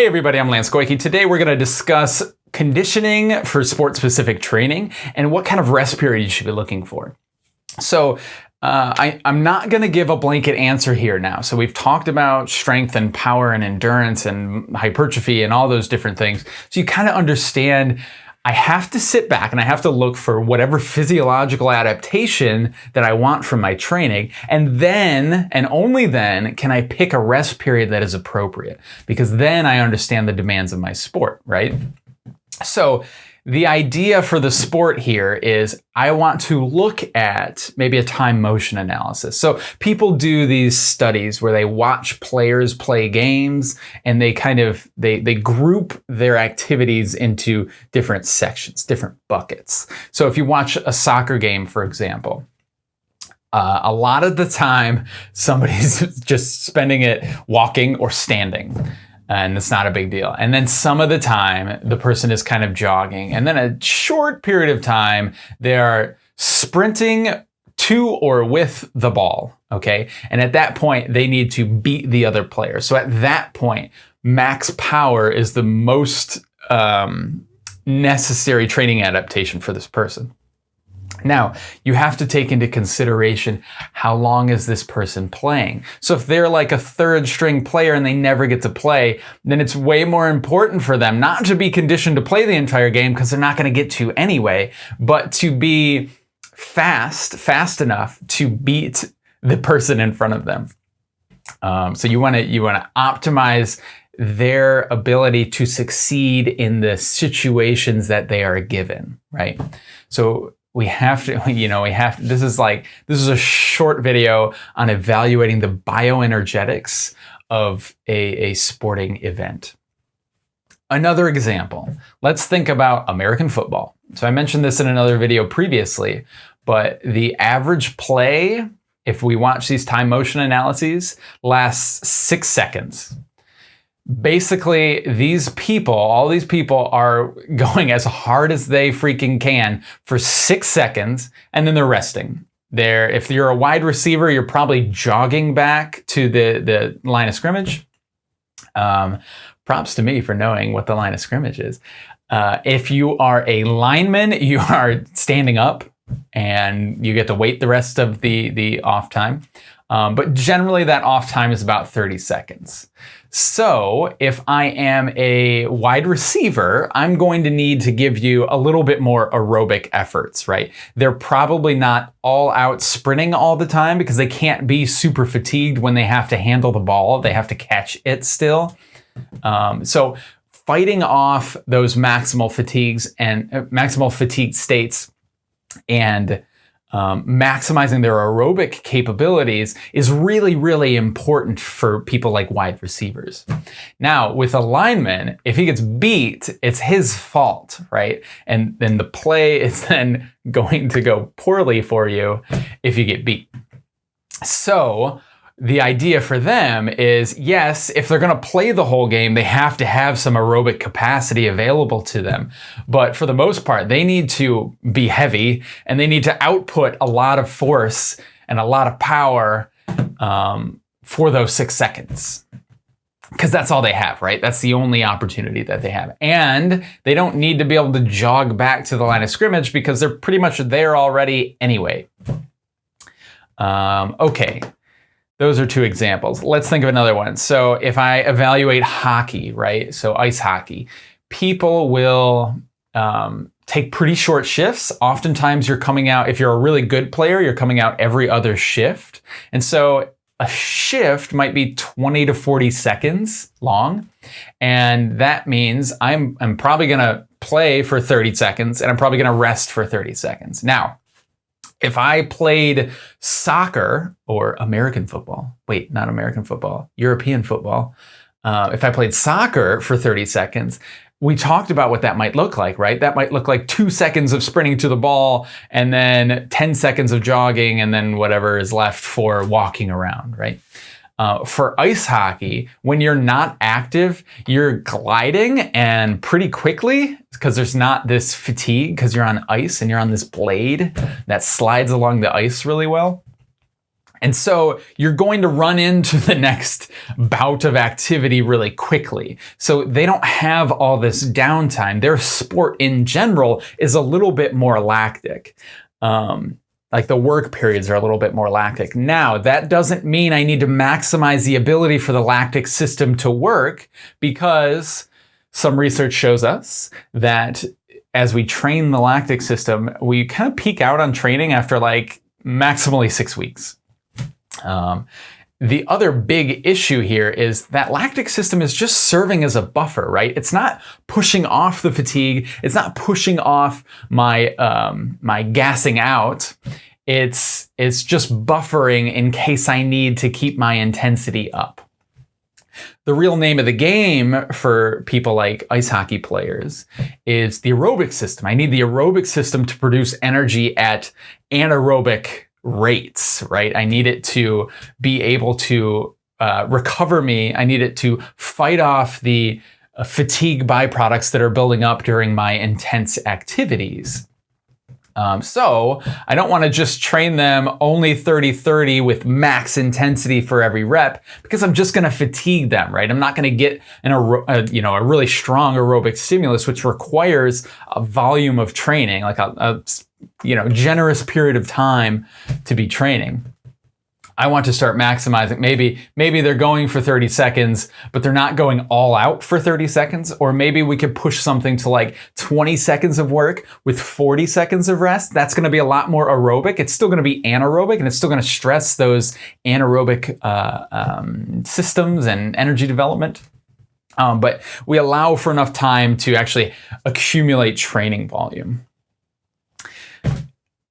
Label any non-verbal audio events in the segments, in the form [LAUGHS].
Hey everybody, I'm Lance Goyke. Today we're going to discuss conditioning for sport-specific training and what kind of rest period you should be looking for. So uh, I, am not going to give a blanket answer here now. So we've talked about strength and power and endurance and hypertrophy and all those different things. So you kind of understand I have to sit back and I have to look for whatever physiological adaptation that I want from my training. And then, and only then, can I pick a rest period that is appropriate because then I understand the demands of my sport, right? So the idea for the sport here is I want to look at maybe a time motion analysis. So people do these studies where they watch players play games and they kind of they they group their activities into different sections, different buckets. So if you watch a soccer game, for example, uh, a lot of the time somebody's [LAUGHS] just spending it walking or standing and it's not a big deal. And then some of the time, the person is kind of jogging. And then a short period of time, they are sprinting to or with the ball, okay? And at that point, they need to beat the other player. So at that point, max power is the most um, necessary training adaptation for this person. Now, you have to take into consideration how long is this person playing. So if they're like a third string player and they never get to play, then it's way more important for them not to be conditioned to play the entire game because they're not going to get to anyway, but to be fast, fast enough to beat the person in front of them. Um, so you want to you want to optimize their ability to succeed in the situations that they are given, right? So we have to, [LAUGHS] you know, we have, to, this is like, this is a short video on evaluating the bioenergetics of a, a sporting event. Another example, let's think about American football. So I mentioned this in another video previously, but the average play, if we watch these time motion analyses, lasts six seconds basically these people, all these people are [LAUGHS] going as hard as they freaking can for six seconds and then they're resting. There, if you're a wide receiver, you're probably jogging back to the, the line of scrimmage. Um, props to me for knowing what the line of scrimmage is. Uh, if you are a lineman, [LAUGHS] you are standing up and you get to wait the rest of the, the off time. Um, but generally that off time is about 30 seconds. So if I am a wide receiver, I'm going to need to give you a little bit more aerobic efforts, right? They're probably not all out sprinting all the time because they can't be super fatigued when they have to handle the ball. They have to catch it still. Um, so fighting off those maximal fatigues and uh, maximal fatigue states and um, maximizing their aerobic capabilities is really, really important for people like wide receivers. Now, with a lineman, if he gets beat, it's his fault, right? And then the play [LAUGHS] is then going to go poorly for you if you get beat. So the idea for them is yes, if they're going to play the whole game, they have to have some aerobic capacity available to them. But for the most part, they need to be heavy and they need to output a lot of force and a lot of power um, for those six seconds. Because that's all they have, right? That's the only opportunity that they have. And they don't need to be able to jog back to the line of scrimmage because they're pretty much there already anyway. Um, okay, those are two examples. Let's think of another one. So if I evaluate hockey, right? So ice hockey, people will um, take pretty short shifts. Oftentimes you're coming out, if you're a really good player, you're coming out every other shift. And so a shift might be 20 to 40 seconds long. And that means I'm, I'm probably gonna play for 30 seconds and I'm probably gonna rest for 30 seconds. Now, if I played soccer or American football, wait, not American football, European football, uh, if I played soccer for 30 seconds, we talked about what that might look like, right? That might look like two seconds of sprinting to the ball and then 10 seconds of jogging and then whatever is left for walking around, right? Uh, for ice hockey, when you're not active, you're gliding and pretty quickly because there's not this fatigue because you're on ice and you're on this blade that slides along the ice really well. And so you're going to run into the next bout of activity really quickly. So they don't have all this downtime. Their sport in general is a little bit more lactic. Um, like the work periods are a little bit more lactic. Now, that doesn't mean I need to maximize the ability for the lactic system to work because some research shows us that as we train the lactic system, we kind of peak out on training after like maximally six weeks. Um, the other big issue here is that lactic system is just serving as a buffer, right? It's not pushing off the fatigue. It's not pushing off my um, my gassing out. It's it's just buffering in case I need to keep my intensity up. The real name of the game for people like ice hockey players is the aerobic system. I need the aerobic system to produce energy at anaerobic rates, right? I need it to be able to uh, recover me. I need it to fight off the uh, fatigue byproducts that are building up during my intense activities. Um, so I don't want to just train them only 30-30 with max intensity for every rep because I'm just going to fatigue them, right? I'm not going to get an a, you know a really strong aerobic stimulus, which requires a volume of training, like a, a you know generous period of time to be training. I want to start maximizing. Maybe, maybe they're going for 30 seconds, but they're not going all out for 30 seconds. Or maybe we could push something to like 20 seconds of work with 40 seconds of rest. That's going to be a lot more aerobic. It's still going to be anaerobic and it's still going to stress those anaerobic uh, um, systems and energy development. Um, but we allow for enough time to actually accumulate training volume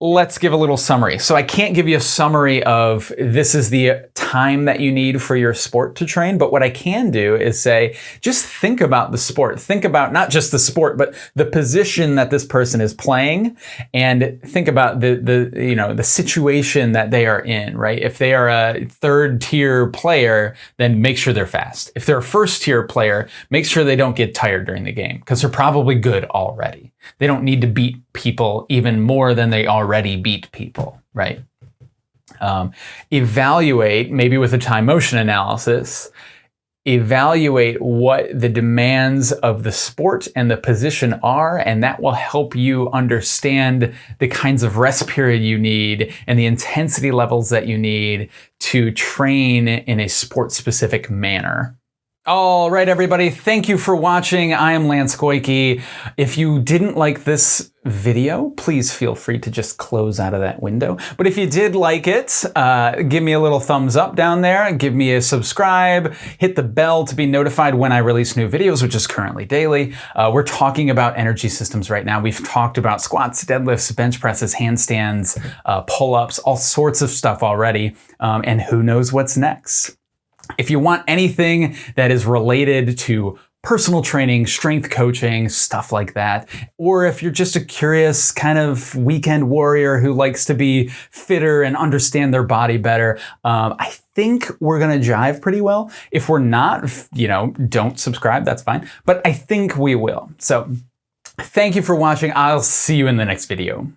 let's give a little summary. So I can't give you a summary of this is the time that you need for your sport to train, but what I can do is say, just think about the sport. Think about not just the sport, but the position that this person is playing and think about the, the, you know, the situation that they are in, right? If they are a third tier player, then make sure they're fast. If they're a first tier player, make sure they don't get tired during the game because they're probably good already. They don't need to beat people even more than they already beat people, right? Um, evaluate, maybe with a time motion analysis, evaluate what the demands of the sport and the position are, and that will help you understand the kinds of rest period you need and the intensity levels that you need to train in a sport specific manner. All right, everybody, thank you for watching. I am Lance Goyke. If you didn't like this video, please feel free to just close out of that window. But if you did like it, uh, give me a little thumbs up down there, give me a subscribe, hit the bell to be notified when I release new videos, which is currently daily. Uh, we're talking about energy systems right now. We've talked about squats, deadlifts, bench presses, handstands, uh, pull-ups, all sorts of stuff already. Um, and who knows what's next. If you want anything that is related to personal training, strength coaching, stuff like that. Or if you're just a curious kind of weekend warrior who likes to be fitter and understand their body better, um, I think we're going to jive pretty well. If we're not, you know, don't subscribe, that's fine. But I think we will. So thank you for watching. I'll see you in the next video.